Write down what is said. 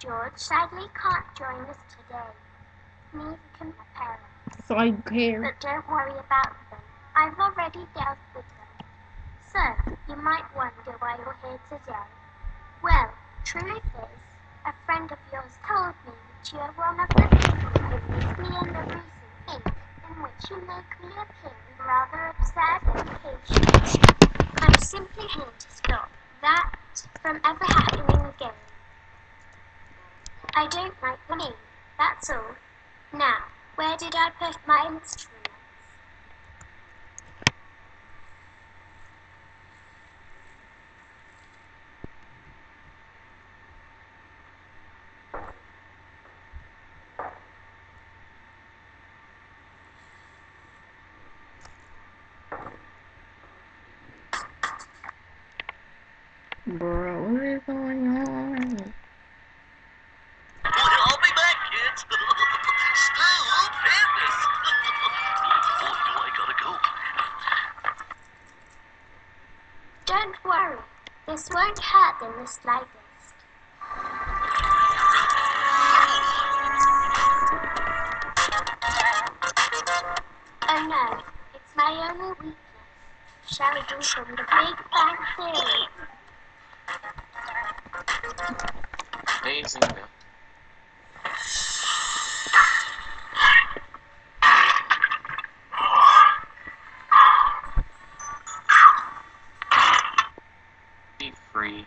sadly can't join us today. Neither can my parents. So I care. But don't worry about them. I've already dealt with them. So, you might wonder why you're here today. Well, truth is, a friend of yours told me that you are one of the people who used me in the recent ink in which you make me appear rather absurd occasions. I'm simply here to stop that from ever happening. I don't like the name, that's all. Now, where did I put my instruments? Bro, what is going on? Don't worry, this won't hurt in the slightest. Oh no, it's my only weakness. Shall we do from the Big Bang Theory? Amazing. free.